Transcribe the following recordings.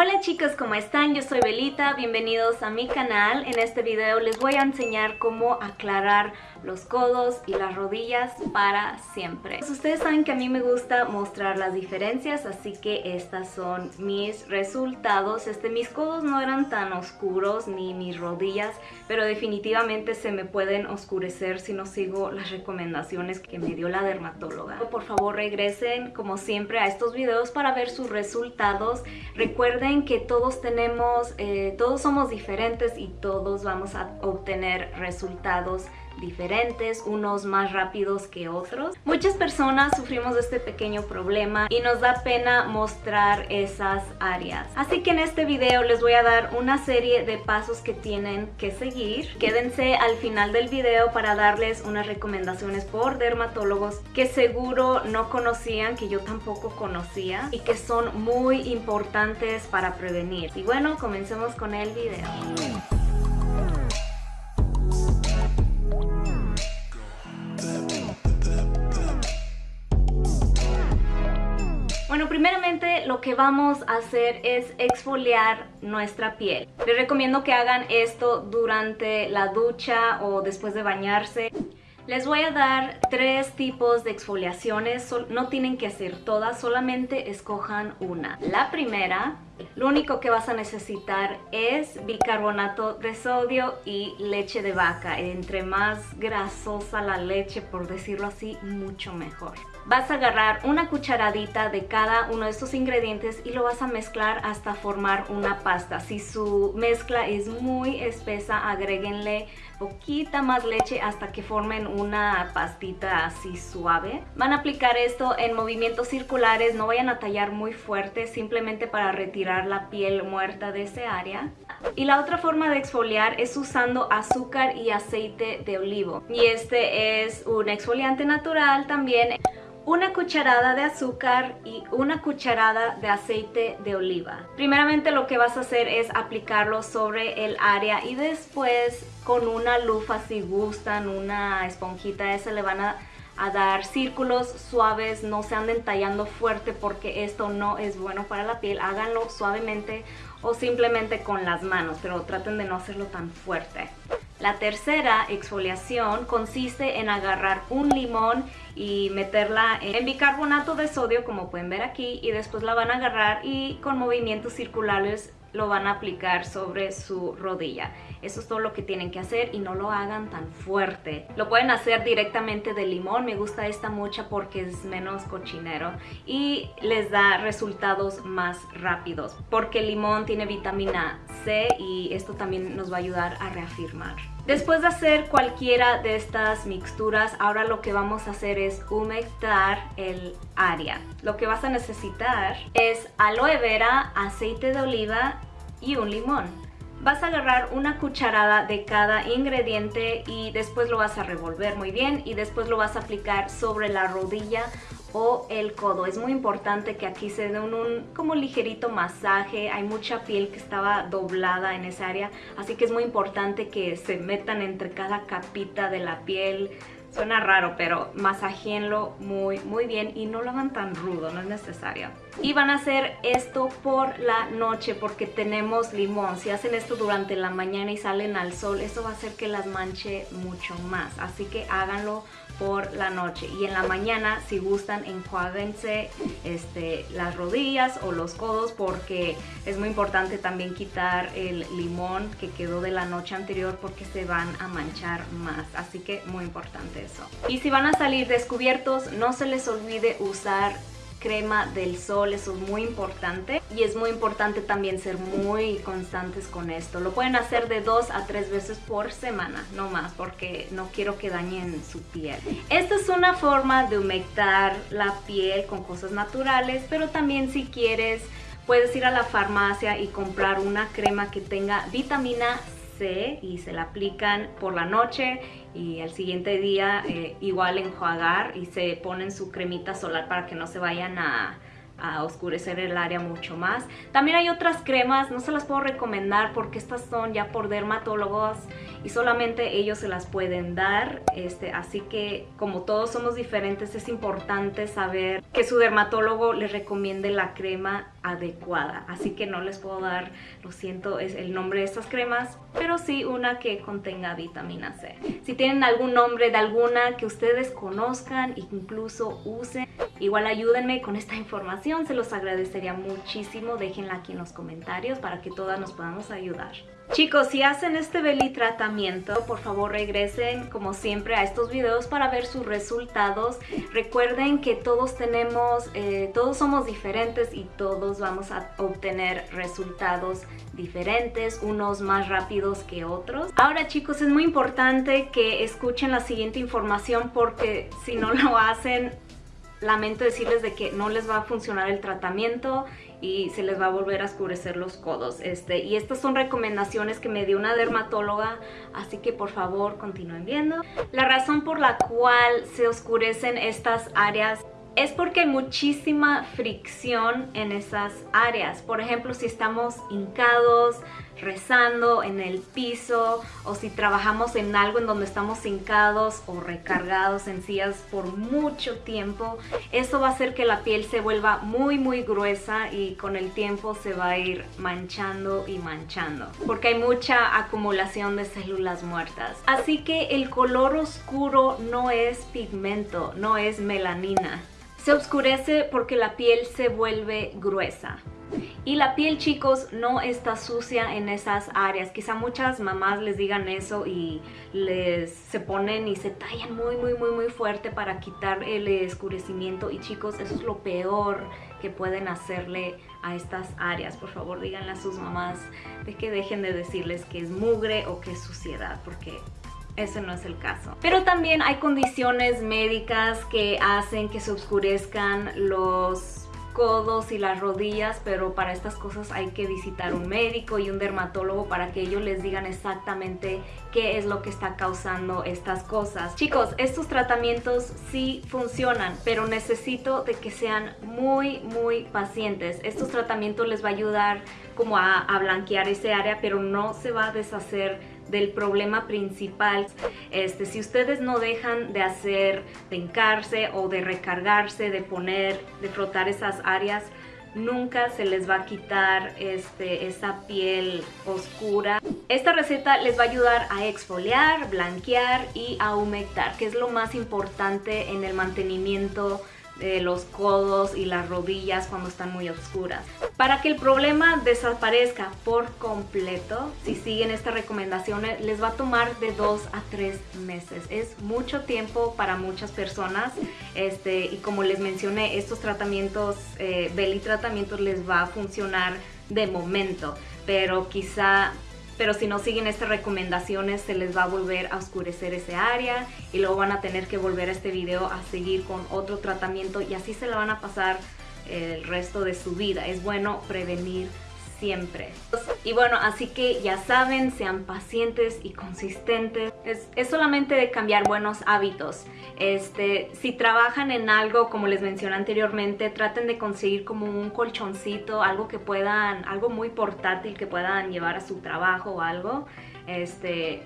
Hola chicos, ¿cómo están? Yo soy Belita, bienvenidos a mi canal. En este video les voy a enseñar cómo aclarar los codos y las rodillas para siempre. Pues ustedes saben que a mí me gusta mostrar las diferencias, así que estas son mis resultados. Este, mis codos no eran tan oscuros ni mis rodillas, pero definitivamente se me pueden oscurecer si no sigo las recomendaciones que me dio la dermatóloga. Por favor regresen como siempre a estos videos para ver sus resultados. Recuerden que todos tenemos, eh, todos somos diferentes y todos vamos a obtener resultados diferentes, unos más rápidos que otros. Muchas personas sufrimos de este pequeño problema y nos da pena mostrar esas áreas. Así que en este video les voy a dar una serie de pasos que tienen que seguir. Quédense al final del video para darles unas recomendaciones por dermatólogos que seguro no conocían, que yo tampoco conocía y que son muy importantes para prevenir. Y bueno, comencemos con el video. Primeramente lo que vamos a hacer es exfoliar nuestra piel. Les recomiendo que hagan esto durante la ducha o después de bañarse. Les voy a dar tres tipos de exfoliaciones, no tienen que hacer todas, solamente escojan una. La primera lo único que vas a necesitar es bicarbonato de sodio y leche de vaca. Entre más grasosa la leche, por decirlo así, mucho mejor. Vas a agarrar una cucharadita de cada uno de estos ingredientes y lo vas a mezclar hasta formar una pasta. Si su mezcla es muy espesa, agréguenle poquita más leche hasta que formen una pastita así suave. Van a aplicar esto en movimientos circulares, no vayan a tallar muy fuerte, simplemente para retirar la piel muerta de ese área. Y la otra forma de exfoliar es usando azúcar y aceite de olivo. Y este es un exfoliante natural también. Una cucharada de azúcar y una cucharada de aceite de oliva. Primeramente lo que vas a hacer es aplicarlo sobre el área y después con una lufa si gustan, una esponjita esa le van a a dar círculos suaves, no se anden tallando fuerte porque esto no es bueno para la piel, háganlo suavemente o simplemente con las manos, pero traten de no hacerlo tan fuerte. La tercera exfoliación consiste en agarrar un limón y meterla en bicarbonato de sodio como pueden ver aquí y después la van a agarrar y con movimientos circulares lo van a aplicar sobre su rodilla. Eso es todo lo que tienen que hacer y no lo hagan tan fuerte. Lo pueden hacer directamente de limón, me gusta esta mucha porque es menos cochinero y les da resultados más rápidos porque el limón tiene vitamina C y esto también nos va a ayudar a reafirmar. Después de hacer cualquiera de estas mixturas, ahora lo que vamos a hacer es humectar el área. Lo que vas a necesitar es aloe vera, aceite de oliva y un limón. Vas a agarrar una cucharada de cada ingrediente y después lo vas a revolver muy bien y después lo vas a aplicar sobre la rodilla o el codo. Es muy importante que aquí se dé un, como ligerito masaje. Hay mucha piel que estaba doblada en esa área, así que es muy importante que se metan entre cada capita de la piel. Suena raro, pero masajeenlo muy, muy bien y no lo hagan tan rudo, no es necesario. Y van a hacer esto por la noche porque tenemos limón. Si hacen esto durante la mañana y salen al sol, eso va a hacer que las manche mucho más. Así que háganlo por la noche y en la mañana si gustan enjuáguense este, las rodillas o los codos porque es muy importante también quitar el limón que quedó de la noche anterior porque se van a manchar más así que muy importante eso y si van a salir descubiertos no se les olvide usar crema del sol, eso es muy importante y es muy importante también ser muy constantes con esto. Lo pueden hacer de dos a tres veces por semana, no más, porque no quiero que dañen su piel. Esta es una forma de humectar la piel con cosas naturales, pero también si quieres puedes ir a la farmacia y comprar una crema que tenga vitamina C y se la aplican por la noche y al siguiente día eh, igual enjuagar y se ponen su cremita solar para que no se vayan a, a oscurecer el área mucho más. También hay otras cremas, no se las puedo recomendar porque estas son ya por dermatólogos y solamente ellos se las pueden dar. Este, así que como todos somos diferentes es importante saber que su dermatólogo les recomiende la crema adecuada. Así que no les puedo dar, lo siento, es el nombre de estas cremas, pero sí una que contenga vitamina C. Si tienen algún nombre de alguna que ustedes conozcan e incluso usen, igual ayúdenme con esta información, se los agradecería muchísimo. Déjenla aquí en los comentarios para que todas nos podamos ayudar. Chicos, si hacen este belly tratamiento, por favor regresen como siempre a estos videos para ver sus resultados. Recuerden que todos tenemos, eh, todos somos diferentes y todos vamos a obtener resultados diferentes, unos más rápidos que otros. Ahora chicos, es muy importante que escuchen la siguiente información porque si no lo hacen, lamento decirles de que no les va a funcionar el tratamiento y se les va a volver a oscurecer los codos. Este, y estas son recomendaciones que me dio una dermatóloga, así que por favor continúen viendo. La razón por la cual se oscurecen estas áreas es porque hay muchísima fricción en esas áreas. Por ejemplo, si estamos hincados, rezando en el piso o si trabajamos en algo en donde estamos hincados o recargados en sillas por mucho tiempo, eso va a hacer que la piel se vuelva muy muy gruesa y con el tiempo se va a ir manchando y manchando porque hay mucha acumulación de células muertas. Así que el color oscuro no es pigmento, no es melanina. Se oscurece porque la piel se vuelve gruesa. Y la piel, chicos, no está sucia en esas áreas. Quizá muchas mamás les digan eso y les se ponen y se tallan muy, muy, muy, muy fuerte para quitar el oscurecimiento. Y chicos, eso es lo peor que pueden hacerle a estas áreas. Por favor, díganle a sus mamás de que dejen de decirles que es mugre o que es suciedad, porque ese no es el caso. Pero también hay condiciones médicas que hacen que se oscurezcan los codos y las rodillas, pero para estas cosas hay que visitar un médico y un dermatólogo para que ellos les digan exactamente qué es lo que está causando estas cosas. Chicos, estos tratamientos sí funcionan, pero necesito de que sean muy, muy pacientes. Estos tratamientos les va a ayudar como a, a blanquear ese área, pero no se va a deshacer del problema principal. Este, si ustedes no dejan de hacer, de hincarse o de recargarse, de poner, de frotar esas áreas, nunca se les va a quitar este, esa piel oscura. Esta receta les va a ayudar a exfoliar, blanquear y a humectar, que es lo más importante en el mantenimiento de los codos y las rodillas cuando están muy oscuras. Para que el problema desaparezca por completo, si siguen estas recomendaciones, les va a tomar de 2 a 3 meses. Es mucho tiempo para muchas personas este, y como les mencioné, estos tratamientos, eh, tratamientos les va a funcionar de momento, pero quizá pero si no siguen estas recomendaciones se les va a volver a oscurecer ese área y luego van a tener que volver a este video a seguir con otro tratamiento y así se la van a pasar el resto de su vida. Es bueno prevenir siempre. Y bueno, así que ya saben, sean pacientes y consistentes. Es, solamente de cambiar buenos hábitos. Este, si trabajan en algo, como les mencioné anteriormente, traten de conseguir como un colchoncito, algo que puedan, algo muy portátil que puedan llevar a su trabajo o algo. Este,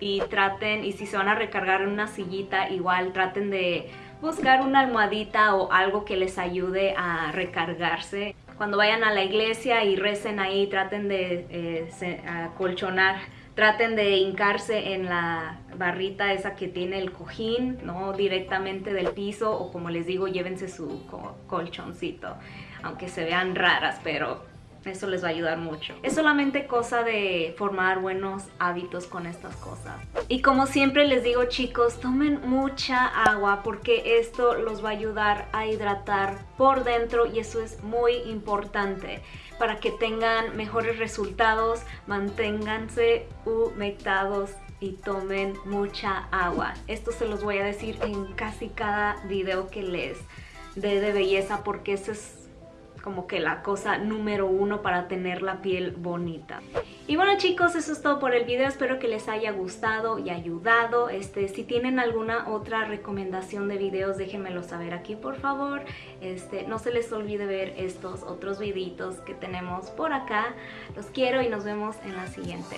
y traten, y si se van a recargar en una sillita, igual traten de buscar una almohadita o algo que les ayude a recargarse cuando vayan a la iglesia y recen ahí, traten de eh, colchonar, traten de hincarse en la barrita esa que tiene el cojín, no directamente del piso, o como les digo, llévense su colchoncito, aunque se vean raras, pero eso les va a ayudar mucho. Es solamente cosa de formar buenos hábitos con estas cosas. Y como siempre les digo chicos, tomen mucha agua porque esto los va a ayudar a hidratar por dentro y eso es muy importante para que tengan mejores resultados, manténganse humectados y tomen mucha agua. Esto se los voy a decir en casi cada video que les dé de belleza porque ese es como que la cosa número uno para tener la piel bonita. Y bueno chicos, eso es todo por el video, espero que les haya gustado y ayudado. Este, si tienen alguna otra recomendación de videos, déjenmelo saber aquí por favor. Este, no se les olvide ver estos otros videitos que tenemos por acá. Los quiero y nos vemos en la siguiente.